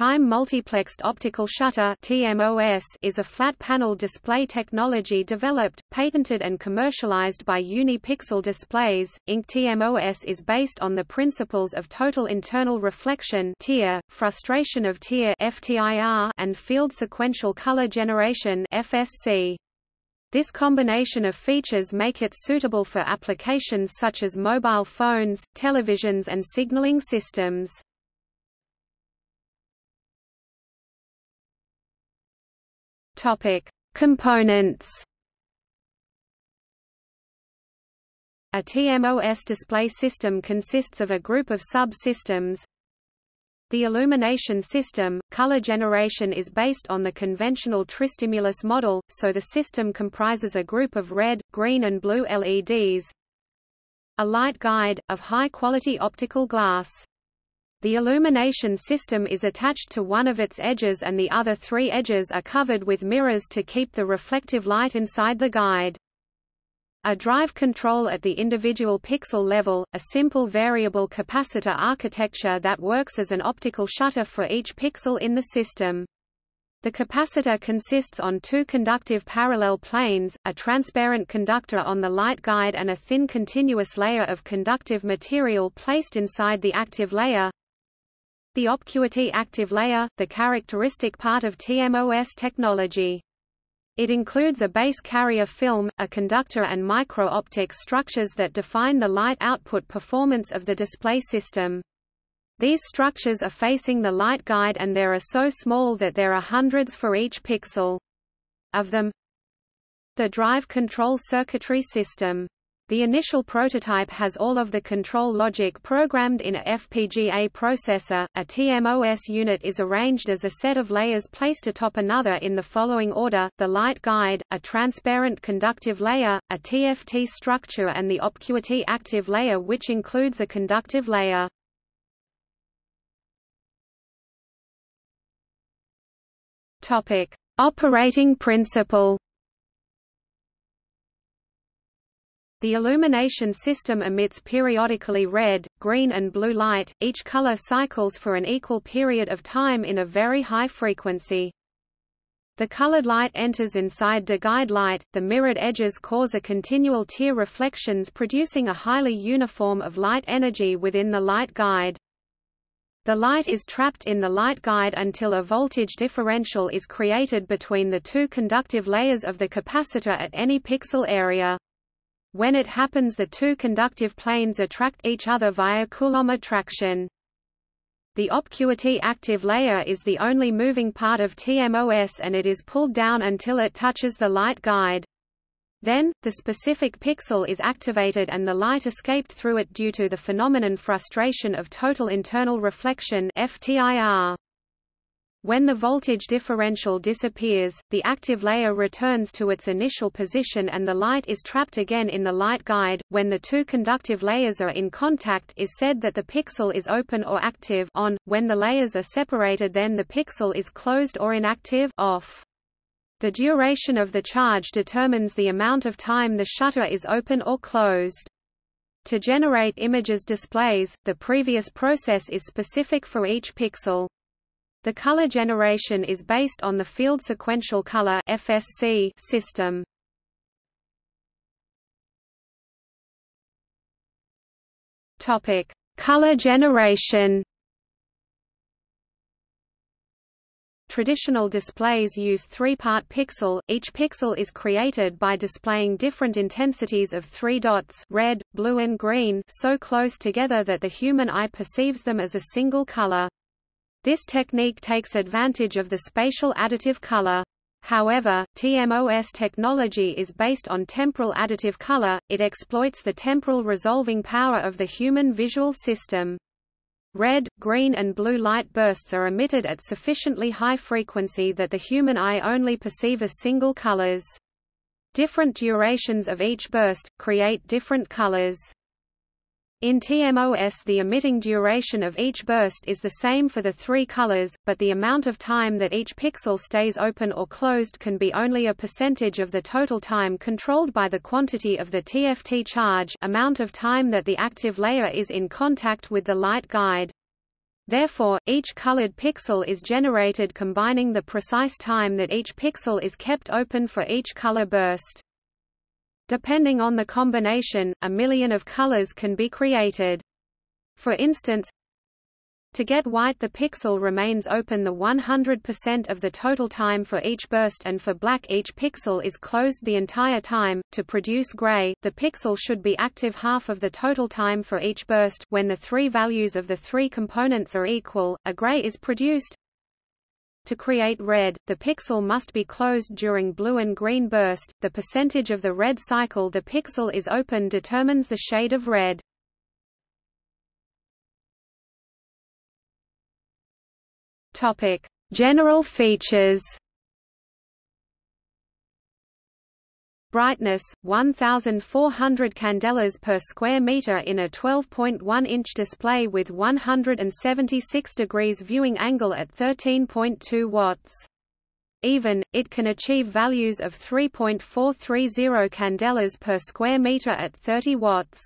time multiplexed optical shutter is a flat panel display technology developed, patented and commercialized by Unipixel Displays, Inc. TMOS is based on the principles of total internal reflection frustration of TIR and field sequential color generation. This combination of features make it suitable for applications such as mobile phones, televisions and signaling systems. Topic: Components. A TMOS display system consists of a group of subsystems. The illumination system, color generation is based on the conventional tristimulus model, so the system comprises a group of red, green and blue LEDs. A light guide, of high-quality optical glass. The illumination system is attached to one of its edges and the other three edges are covered with mirrors to keep the reflective light inside the guide. A drive control at the individual pixel level, a simple variable capacitor architecture that works as an optical shutter for each pixel in the system. The capacitor consists on two conductive parallel planes, a transparent conductor on the light guide and a thin continuous layer of conductive material placed inside the active layer. The Opcuity active layer, the characteristic part of TMOS technology. It includes a base carrier film, a conductor and micro-optic structures that define the light output performance of the display system. These structures are facing the light guide and there are so small that there are hundreds for each pixel. Of them, the drive control circuitry system the initial prototype has all of the control logic programmed in a FPGA processor. A TMOS unit is arranged as a set of layers placed atop another in the following order: the light guide, a transparent conductive layer, a TFT structure and the Opcuity active layer which includes a conductive layer. Topic: Operating principle The illumination system emits periodically red, green and blue light, each color cycles for an equal period of time in a very high frequency. The colored light enters inside the guide light, the mirrored edges cause a continual TIR reflections producing a highly uniform of light energy within the light guide. The light is trapped in the light guide until a voltage differential is created between the two conductive layers of the capacitor at any pixel area. When it happens the two conductive planes attract each other via Coulomb attraction. The Opcuity active layer is the only moving part of TMOS and it is pulled down until it touches the light guide. Then, the specific pixel is activated and the light escaped through it due to the phenomenon frustration of total internal reflection FTIR. When the voltage differential disappears, the active layer returns to its initial position and the light is trapped again in the light guide. When the two conductive layers are in contact is said that the pixel is open or active on. When the layers are separated then the pixel is closed or inactive off. The duration of the charge determines the amount of time the shutter is open or closed. To generate images displays, the previous process is specific for each pixel. The color generation is based on the field sequential color FSC system. Topic: Color generation. Traditional displays use three-part pixel, each pixel is created by displaying different intensities of three dots red, blue and green so close together that the human eye perceives them as a single color. This technique takes advantage of the spatial additive color. However, TMOS technology is based on temporal additive color, it exploits the temporal resolving power of the human visual system. Red, green and blue light bursts are emitted at sufficiently high frequency that the human eye only perceive as single colors. Different durations of each burst, create different colors. In TMOS the emitting duration of each burst is the same for the three colors, but the amount of time that each pixel stays open or closed can be only a percentage of the total time controlled by the quantity of the TFT charge amount of time that the active layer is in contact with the light guide. Therefore, each colored pixel is generated combining the precise time that each pixel is kept open for each color burst. Depending on the combination, a million of colors can be created. For instance, to get white the pixel remains open the 100% of the total time for each burst and for black each pixel is closed the entire time. To produce gray, the pixel should be active half of the total time for each burst. When the three values of the three components are equal, a gray is produced. To create red, the pixel must be closed during blue and green burst. The percentage of the red cycle the pixel is open determines the shade of red. Topic: General features. Brightness 1400 candelas per square meter in a 12.1-inch display with 176 degrees viewing angle at 13.2 watts. Even, it can achieve values of 3.430 candelas per square meter at 30 watts.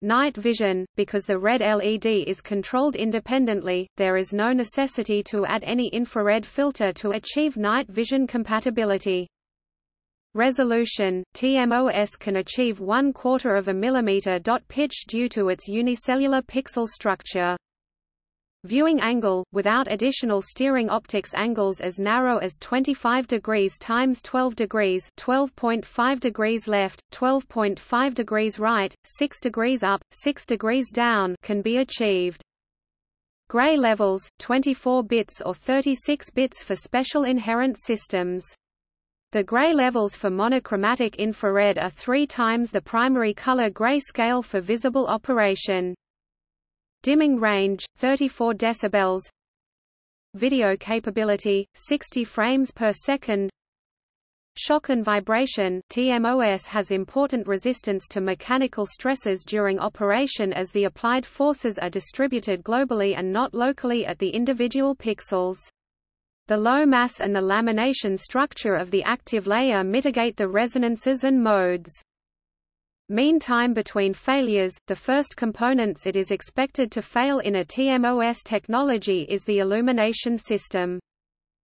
Night vision, because the red LED is controlled independently, there is no necessity to add any infrared filter to achieve night vision compatibility. Resolution – TMOS can achieve one quarter of a millimeter dot pitch due to its unicellular pixel structure. Viewing angle, without additional steering optics angles as narrow as 25 degrees times 12 degrees 12.5 degrees left, 12.5 degrees right, 6 degrees up, 6 degrees down can be achieved. Gray levels, 24 bits or 36 bits for special inherent systems. The gray levels for monochromatic infrared are three times the primary color gray scale for visible operation. Dimming range 34 decibels. Video capability 60 frames per second. Shock and vibration TMOS has important resistance to mechanical stresses during operation as the applied forces are distributed globally and not locally at the individual pixels. The low mass and the lamination structure of the active layer mitigate the resonances and modes. Mean time between failures – The first components it is expected to fail in a TMOS technology is the illumination system.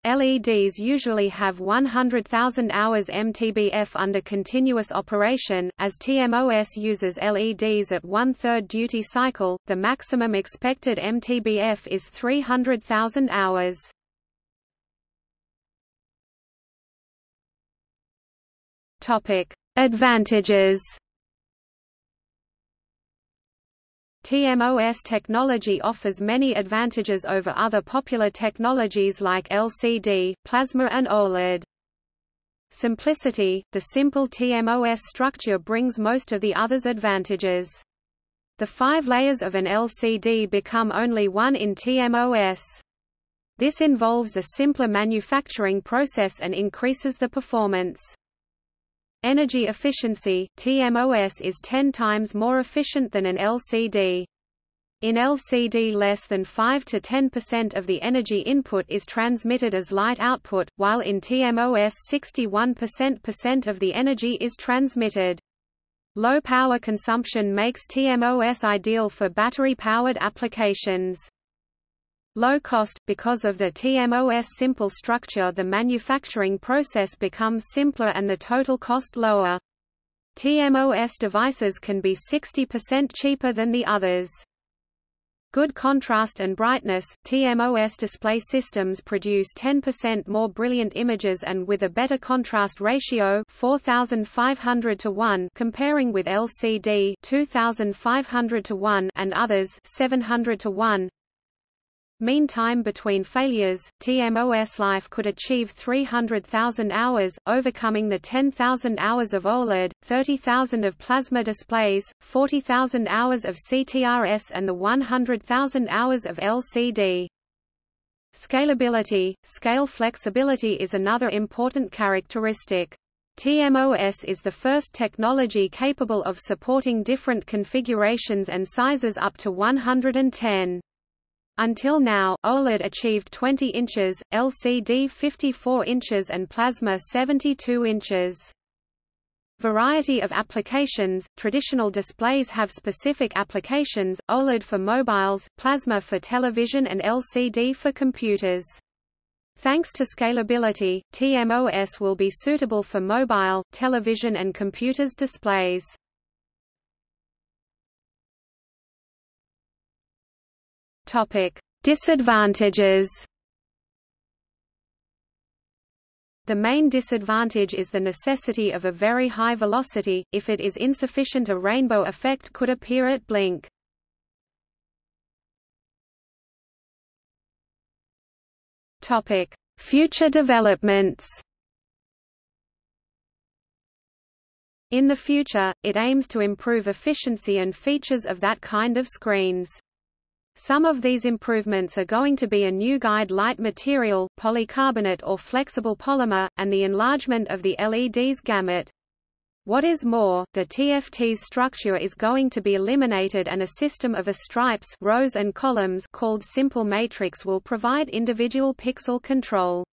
LEDs usually have 100,000 hours MTBF under continuous operation, as TMOS uses LEDs at one-third duty cycle, the maximum expected MTBF is 300,000 hours. Advantages TMOS technology offers many advantages over other popular technologies like LCD, plasma and OLED. Simplicity – The simple TMOS structure brings most of the others' advantages. The five layers of an LCD become only one in TMOS. This involves a simpler manufacturing process and increases the performance. Energy efficiency TMOS is 10 times more efficient than an LCD. In LCD less than 5 to 10% of the energy input is transmitted as light output, while in TMOS 61% of the energy is transmitted. Low power consumption makes TMOS ideal for battery-powered applications. Low cost – Because of the TMOS simple structure the manufacturing process becomes simpler and the total cost lower. TMOS devices can be 60% cheaper than the others. Good contrast and brightness – TMOS display systems produce 10% more brilliant images and with a better contrast ratio 4500 to 1 comparing with LCD 2500 to 1 and others 700 to 1 Mean time between failures, TMOS life could achieve 300,000 hours, overcoming the 10,000 hours of OLED, 30,000 of plasma displays, 40,000 hours of CTRS and the 100,000 hours of LCD. Scalability, scale flexibility is another important characteristic. TMOS is the first technology capable of supporting different configurations and sizes up to 110. Until now, OLED achieved 20 inches, LCD 54 inches and plasma 72 inches. Variety of applications – Traditional displays have specific applications, OLED for mobiles, plasma for television and LCD for computers. Thanks to scalability, TMOS will be suitable for mobile, television and computers displays. Disadvantages The main disadvantage is the necessity of a very high velocity, if it is insufficient a rainbow effect could appear at blink. Future developments In the future, it aims to improve efficiency and features of that kind of screens. Some of these improvements are going to be a new guide light material, polycarbonate or flexible polymer, and the enlargement of the LED's gamut. What is more, the TFT's structure is going to be eliminated and a system of a stripes rows and columns called simple matrix will provide individual pixel control.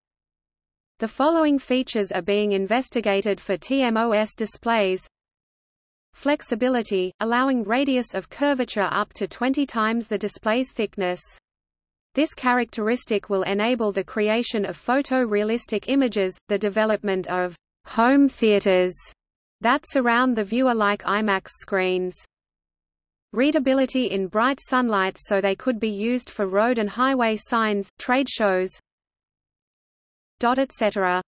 The following features are being investigated for TMOS displays Flexibility, allowing radius of curvature up to 20 times the display's thickness. This characteristic will enable the creation of photorealistic images, the development of home theaters that surround the viewer like IMAX screens. Readability in bright sunlight so they could be used for road and highway signs, trade shows, etc.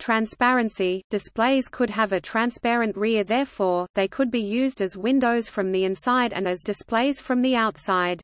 Transparency – Displays could have a transparent rear therefore, they could be used as windows from the inside and as displays from the outside.